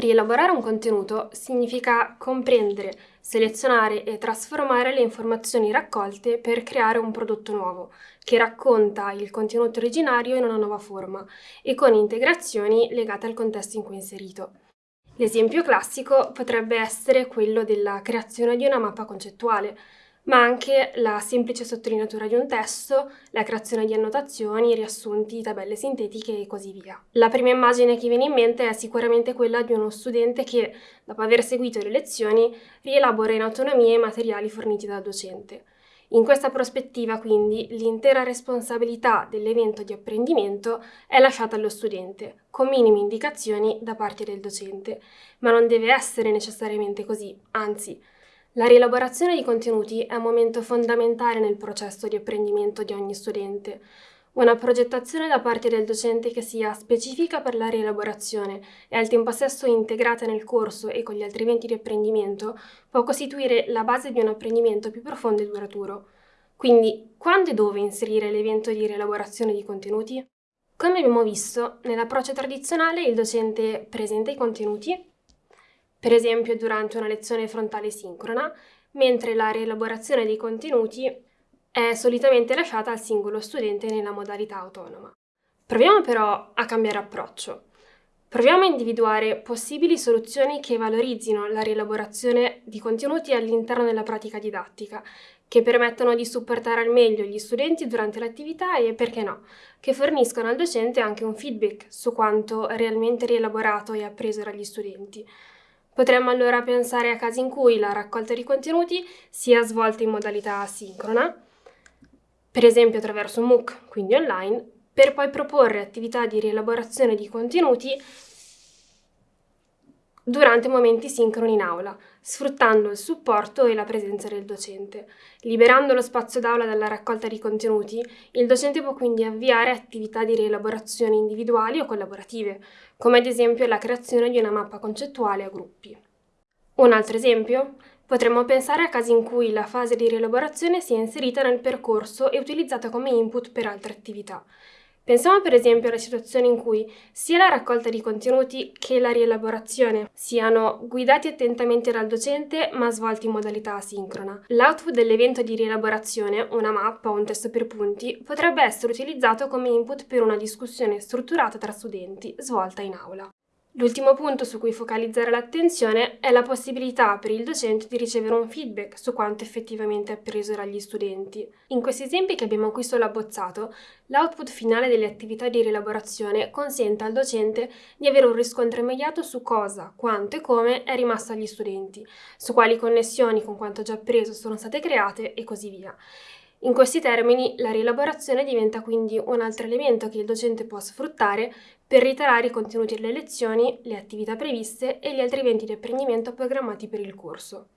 Rielaborare un contenuto significa comprendere, selezionare e trasformare le informazioni raccolte per creare un prodotto nuovo, che racconta il contenuto originario in una nuova forma e con integrazioni legate al contesto in cui è inserito. L'esempio classico potrebbe essere quello della creazione di una mappa concettuale, ma anche la semplice sottolineatura di un testo, la creazione di annotazioni, riassunti, tabelle sintetiche e così via. La prima immagine che viene in mente è sicuramente quella di uno studente che, dopo aver seguito le lezioni, rielabora in autonomia i materiali forniti dal docente. In questa prospettiva, quindi, l'intera responsabilità dell'evento di apprendimento è lasciata allo studente, con minime indicazioni da parte del docente, ma non deve essere necessariamente così, anzi, la rielaborazione di contenuti è un momento fondamentale nel processo di apprendimento di ogni studente. Una progettazione da parte del docente che sia specifica per la rielaborazione e al tempo stesso integrata nel corso e con gli altri eventi di apprendimento può costituire la base di un apprendimento più profondo e duraturo. Quindi, quando e dove inserire l'evento di rielaborazione di contenuti? Come abbiamo visto, nell'approccio tradizionale il docente presenta i contenuti, per esempio durante una lezione frontale sincrona, mentre la rielaborazione dei contenuti è solitamente lasciata al singolo studente nella modalità autonoma. Proviamo però a cambiare approccio. Proviamo a individuare possibili soluzioni che valorizzino la rielaborazione di contenuti all'interno della pratica didattica, che permettano di supportare al meglio gli studenti durante l'attività e, perché no, che forniscono al docente anche un feedback su quanto realmente rielaborato e appreso dagli studenti. Potremmo allora pensare a casi in cui la raccolta di contenuti sia svolta in modalità asincrona, per esempio attraverso MOOC, quindi online, per poi proporre attività di rielaborazione di contenuti durante momenti sincroni in aula, sfruttando il supporto e la presenza del docente. Liberando lo spazio d'aula dalla raccolta di contenuti, il docente può quindi avviare attività di rielaborazione individuali o collaborative, come ad esempio la creazione di una mappa concettuale a gruppi. Un altro esempio? Potremmo pensare a casi in cui la fase di rielaborazione sia inserita nel percorso e utilizzata come input per altre attività. Pensiamo per esempio alla situazione in cui sia la raccolta di contenuti che la rielaborazione siano guidati attentamente dal docente ma svolti in modalità asincrona. L'output dell'evento di rielaborazione, una mappa o un testo per punti, potrebbe essere utilizzato come input per una discussione strutturata tra studenti, svolta in aula. L'ultimo punto su cui focalizzare l'attenzione è la possibilità per il docente di ricevere un feedback su quanto effettivamente appreso dagli studenti. In questi esempi che abbiamo qui solo abbozzato, l'output finale delle attività di rielaborazione consente al docente di avere un riscontro immediato su cosa, quanto e come è rimasto agli studenti, su quali connessioni con quanto già appreso sono state create e così via. In questi termini, la rielaborazione diventa quindi un altro elemento che il docente può sfruttare per reiterare i contenuti delle lezioni, le attività previste e gli altri eventi di apprendimento programmati per il corso.